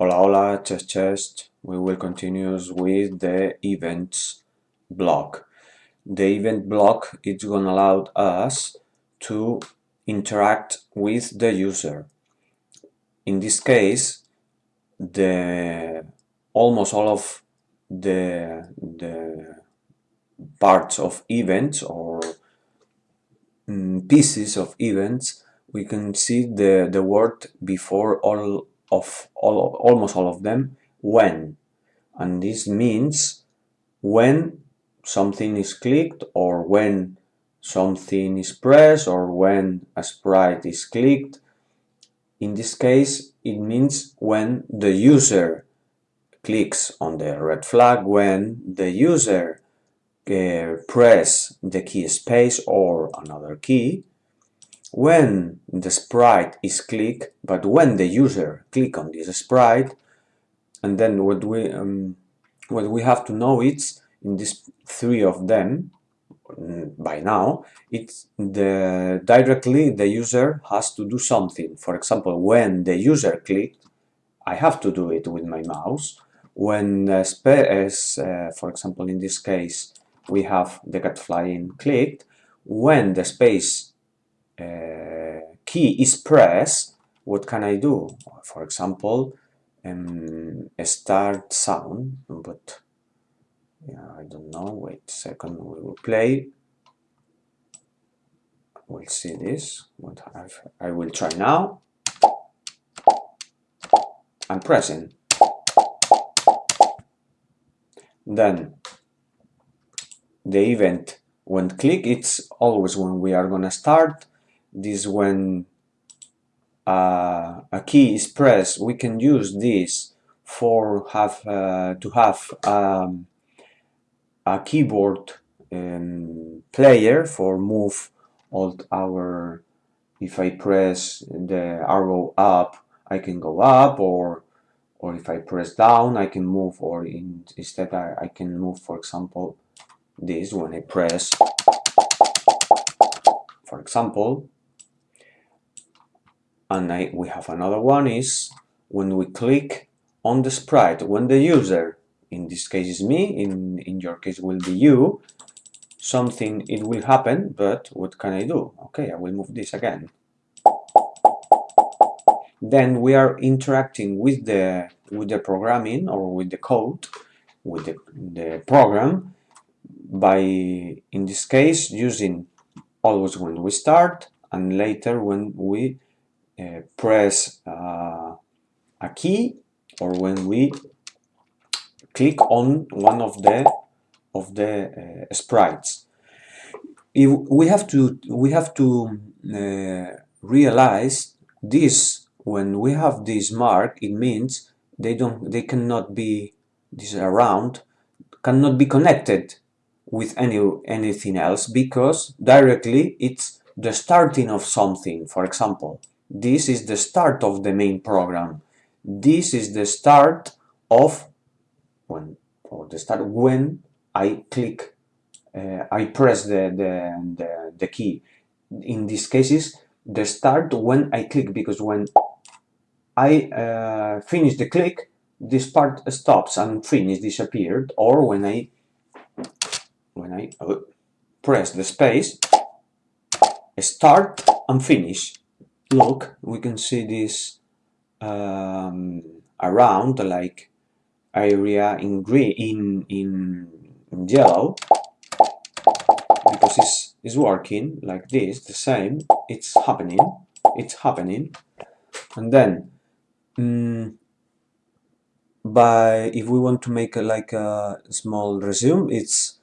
Hola, hola, chest, chest. We will continue with the events block. The event block is going to allow us to interact with the user. In this case, the almost all of the the parts of events or mm, pieces of events we can see the the word before all of all almost all of them when. And this means when something is clicked or when something is pressed or when a sprite is clicked. In this case it means when the user clicks on the red flag when the user uh, press the key space or another key when the sprite is clicked, but when the user click on this sprite, and then what we um, what we have to know is in these three of them by now it's the directly the user has to do something. For example when the user clicked I have to do it with my mouse. When uh, uh, for example in this case we have the cat flying clicked. When the space uh, key is pressed, what can I do? For example, um, start sound, but yeah, I don't know. Wait a second, we will play. We'll see this. What I've, I will try now. I'm pressing. Then the event when click, it's always when we are gonna start this when uh, a key is pressed we can use this for have uh, to have um, a keyboard um, player for move all our if I press the arrow up I can go up or or if I press down I can move or in, instead I, I can move for example this when I press. For example and I, we have another one is when we click on the sprite when the user in this case is me in in your case will be you something it will happen but what can I do? Okay I will move this again. Then we are interacting with the with the programming or with the code with the, the program by in this case using always when we start and later when we uh, press uh, a key or when we click on one of the of the uh, sprites. If we have to we have to uh, realize this when we have this mark it means they don't they cannot be this around cannot be connected with any anything else because directly it's the starting of something for example this is the start of the main program. This is the start of when or the start when I click, uh, I press the, the, the, the key. In these cases, the start when I click because when I uh, finish the click, this part stops and finish disappeared or when I when I uh, press the space start and finish look, we can see this um, around like area in green in, in, in yellow. Because it's, it's working like this the same. It's happening. It's happening. And then um, by if we want to make a, like a small resume it's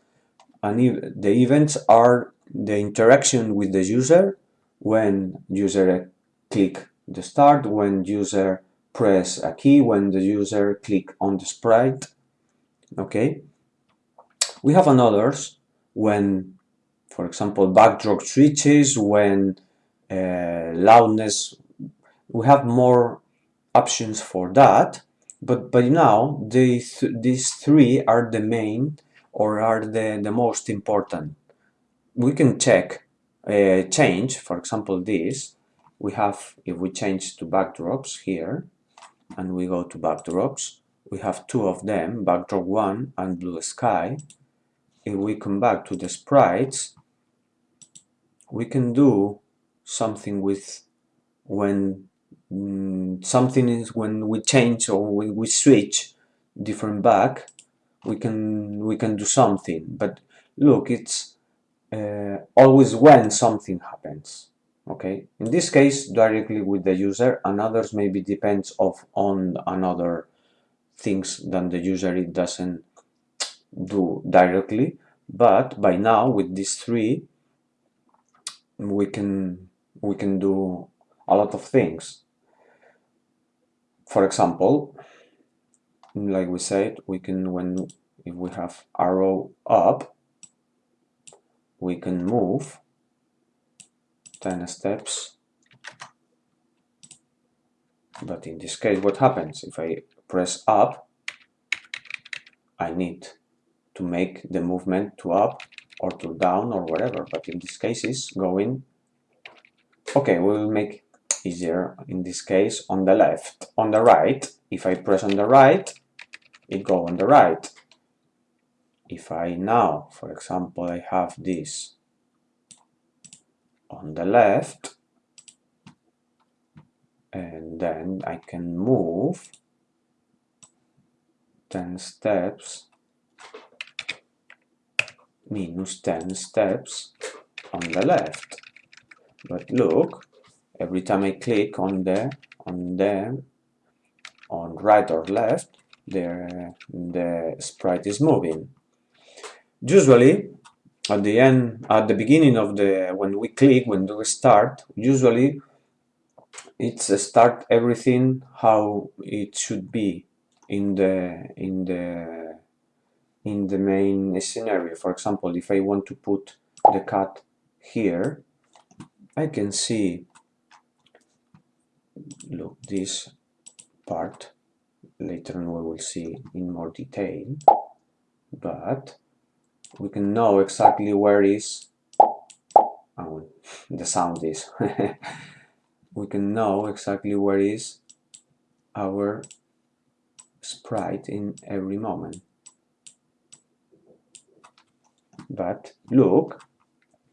an ev the events are the interaction with the user when user click the start when user press a key when the user click on the sprite. Okay. We have another's when for example backdrop switches when uh, loudness we have more options for that but by now these these three are the main or are the the most important. We can check uh, change for example this we have, if we change to backdrops here, and we go to backdrops, we have two of them, backdrop 1 and blue sky. If we come back to the sprites, we can do something with when mm, something is when we change or when we switch different back we can we can do something but look it's uh, always when something happens okay? In this case directly with the user and others maybe depends of on another things than the user it doesn't do directly. But by now with these three we can we can do a lot of things. For example like we said we can when if we have arrow up we can move 10 steps. But in this case what happens? If I press up I need to make the movement to up or to down or whatever. But in this case is going okay we will make easier in this case on the left. On the right if I press on the right it go on the right. If I now for example I have this on the left and then I can move 10 steps minus 10 steps on the left. But look every time I click on the on them on right or left the the sprite is moving. Usually at the end at the beginning of the when we click when we start usually it's start everything how it should be in the in the in the main scenario. For example if I want to put the cat here I can see look this part later on we will see in more detail but we can know exactly where is. Oh, the sound is. We can know exactly where is our sprite in every moment. But look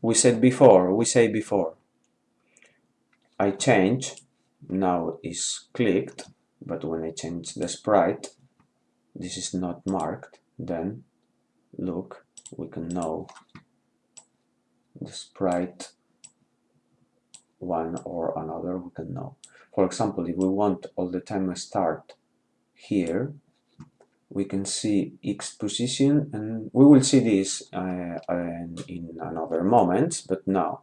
we said before we say before. I change now is clicked but when I change the sprite this is not marked then look we can know the sprite one or another we can know. For example if we want all the time a start here we can see x position and we will see this uh, in another moment but now.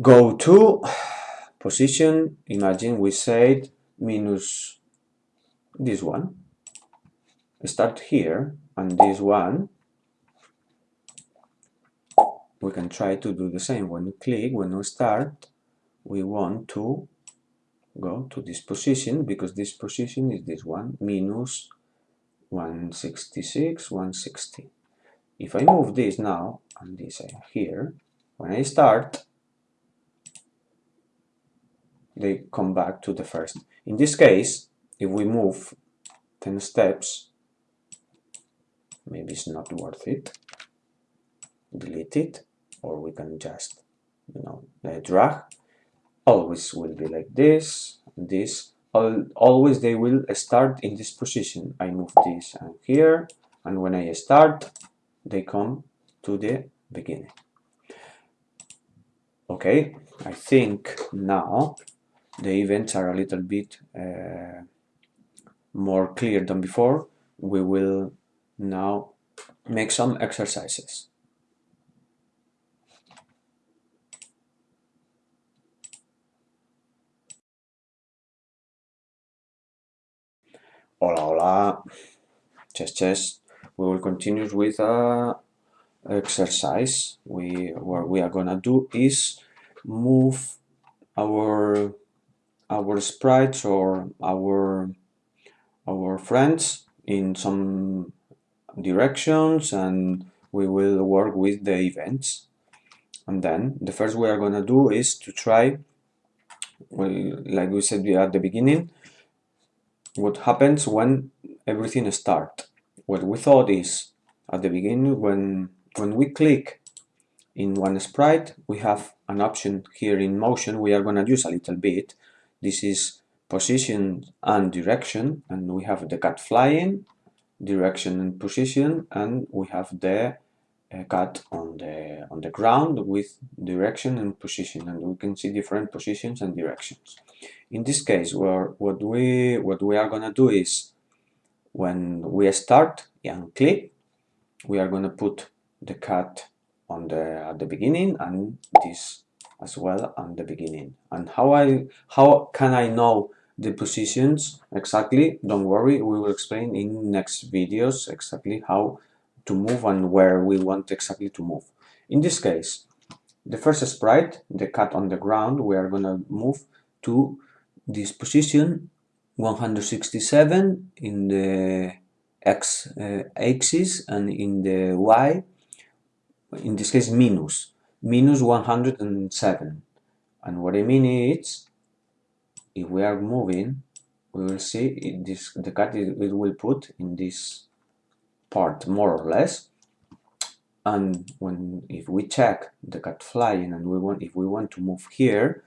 Go to position imagine we said minus this one. Start here and this one we can try to do the same. When we click when we start we want to go to this position because this position is this one minus 166 160 if I move this now and this here when I start they come back to the first. In this case if we move 10 steps maybe it's not worth it. Delete it or we can just you know drag. Always will be like this this. Always they will start in this position. I move this and here and when I start they come to the beginning. Okay I think now the events are a little bit uh, more clear than before. We will now make some exercises Hola, hola. Chest, chest. We will continue with a exercise. We what we are gonna do is move our our sprites or our our friends in some directions and we will work with the events and then the first we are gonna do is to try well, like we said at the beginning what happens when everything starts. What we thought is at the beginning when when we click in one sprite we have an option here in motion. We are going to use a little bit. This is position and direction and we have the cat flying direction and position and we have the uh, cat on the on the ground with direction and position. And we can see different positions and directions in this case what we what we are going to do is when we start and click we are going to put the cut on the at the beginning and this as well at the beginning. And how I how can I know the positions? Exactly don't worry we will explain in next videos exactly how to move and where we want exactly to move. In this case the first sprite the cut on the ground we are gonna move to this position 167 in the x uh, axis and in the y in this case minus minus 107 and what I mean is if we are moving we will see it, this the cat it, it will put in this part more or less. And when if we check the cat flying and we want if we want to move here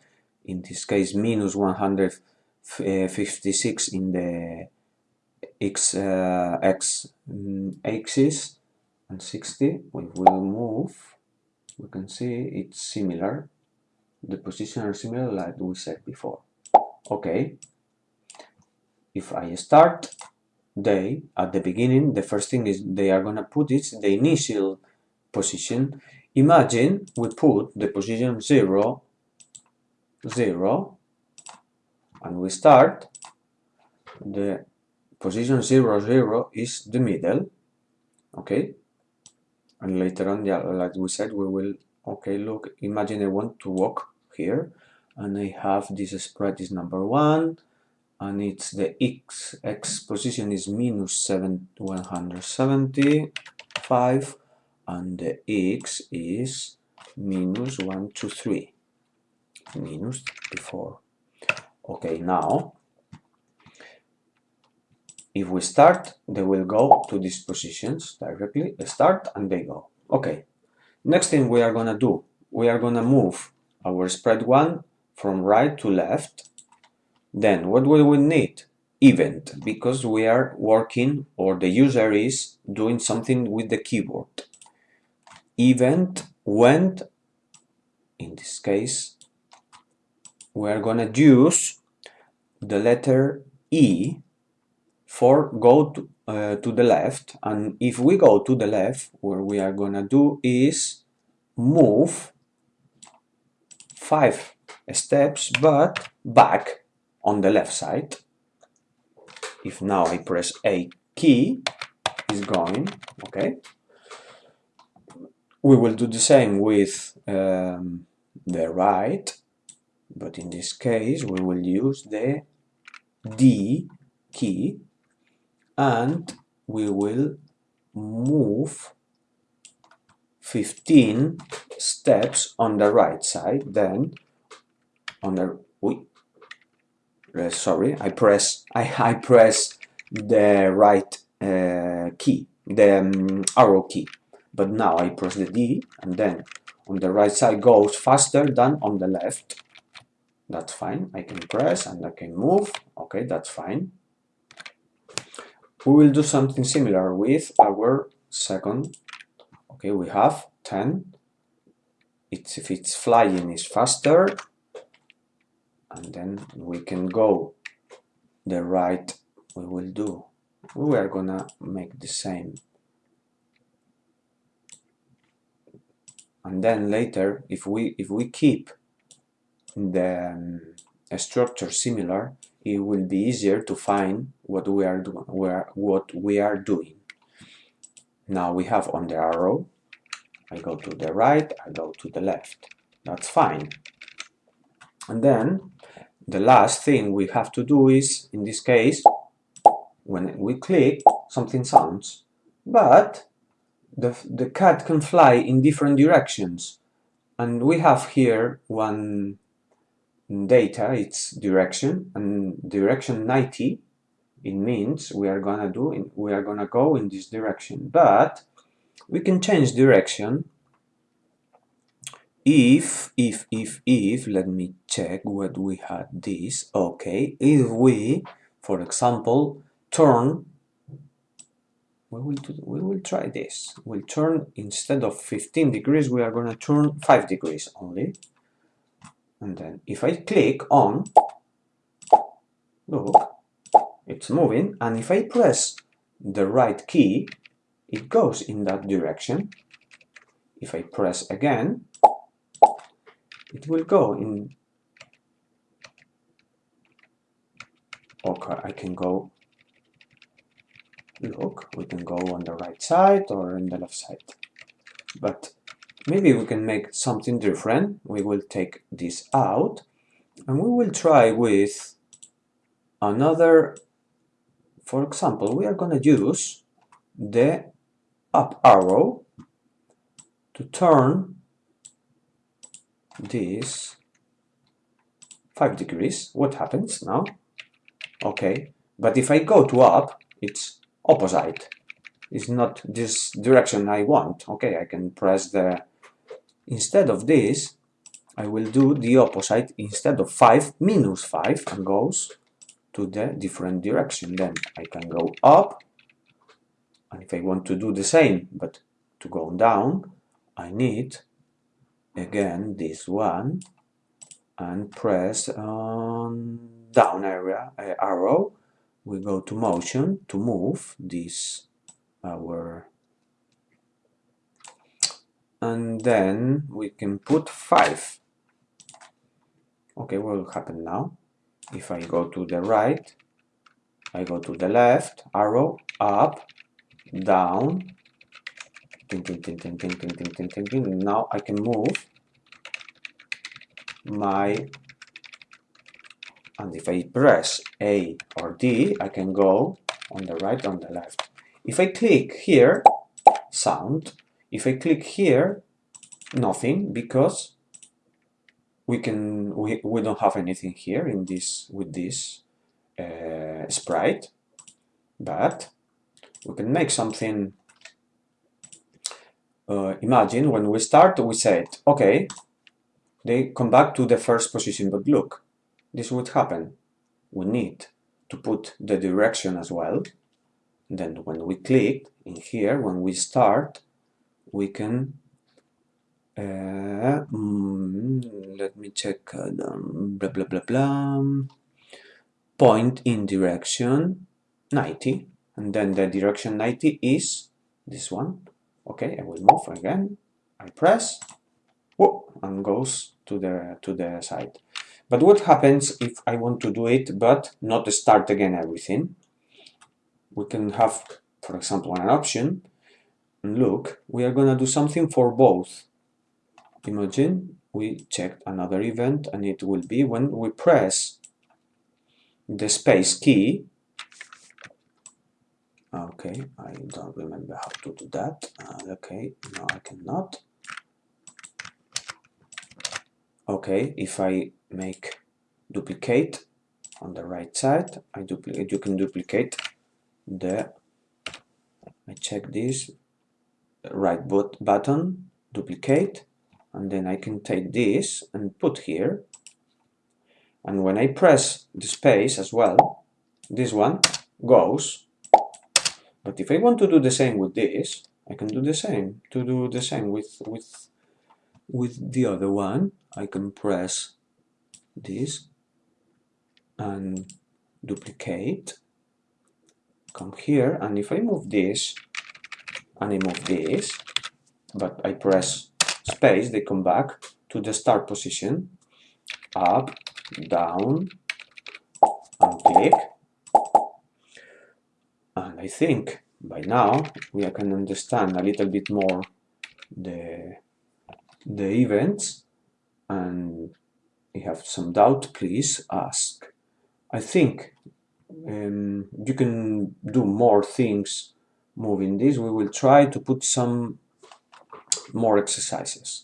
in this case minus 156 in the x uh, x um, axis and 60 we will move we can see it's similar. The position are similar like we said before. Okay. If I start they at the beginning the first thing is they are gonna put is the initial position. Imagine we put the position 0 0 and we start. The position 0 0 is the middle okay? And later on yeah like we said we will okay look imagine I want to walk here and I have this sprite is number one and it's the x x position is minus 7 175 and the x is minus 1 to 3 minus before. Okay now if we start they will go to these positions directly start and they go. Okay next thing we are gonna do we are gonna move our sprite one from right to left. Then what will we need? Event because we are working or the user is doing something with the keyboard. Event went in this case we are gonna use the letter E for go to, uh, to the left. And if we go to the left what we are gonna do is move five steps but back on the left side. If now I press a key is going okay? We will do the same with um, the right but in this case we will use the D key and we will move 15 steps on the right side then on the uh, sorry I press I, I press the right uh, key the um, arrow key. But now I press the D and then on the right side goes faster than on the left that's fine. I can press and I can move. Okay that's fine. We will do something similar with our second. Okay we have 10 it's if it's flying is faster and then we can go the right we will do. We are gonna make the same. And then later if we if we keep the um, structure similar it will be easier to find what we are doing what we are doing. Now we have on the arrow I go to the right I go to the left. That's fine. And then the last thing we have to do is, in this case, when we click, something sounds, but the, the cat can fly in different directions. And we have here one data, it's direction, and direction 90 it means we are gonna do in, we are gonna go in this direction. But we can change direction if if if if let me check what we had this. Okay if we for example turn we will do, we will try this. We'll turn instead of 15 degrees we are to turn 5 degrees only and then if I click on look it's moving and if I press the right key it goes in that direction. If I press again it will go in okay I can go look we can go on the right side or on the left side. But maybe we can make something different. We will take this out and we will try with another for example we are going to use the up arrow to turn this 5 degrees. What happens now? Okay but if I go to up it's opposite. It's not this direction I want. Okay I can press the instead of this I will do the opposite. Instead of 5 minus 5 and goes to the different direction. Then I can go up. And if I want to do the same but to go down I need again this one and press on down area uh, arrow. We go to motion to move this our and then we can put 5 okay what will happen now? If I go to the right I go to the left arrow up down. Ting, ting, ting, ting, ting, ting, ting, ting, ting. now I can move my and if I press A or D I can go on the right on the left. If I click here sound if I click here nothing because we can we, we don't have anything here in this with this uh, sprite but we can make something uh, imagine when we start we said okay they come back to the first position but look this would happen. We need to put the direction as well. Then when we click in here when we start we can uh, mm, let me check uh, blah blah blah blah. Point in direction 90 and then the direction 90 is this one. Okay I will move again. I press. Whoop, and goes to the to the side. But what happens if I want to do it but not start again everything? We can have for example an option look we are gonna do something for both. Imagine we checked another event and it will be when we press the space key. Okay I don't remember how to do that. Uh, okay no I cannot. Okay if I make duplicate on the right side I duplicate you can duplicate the I check this right button duplicate and then I can take this and put here. And when I press the space as well this one goes. But if I want to do the same with this I can do the same. To do the same with with with the other one I can press this and duplicate. Come here and if I move this and I move this but I press space, they come back to the start position, up, down, and click. And I think by now we can understand a little bit more the, the events and if you have some doubt please ask. I think um, you can do more things moving this. We will try to put some more exercises.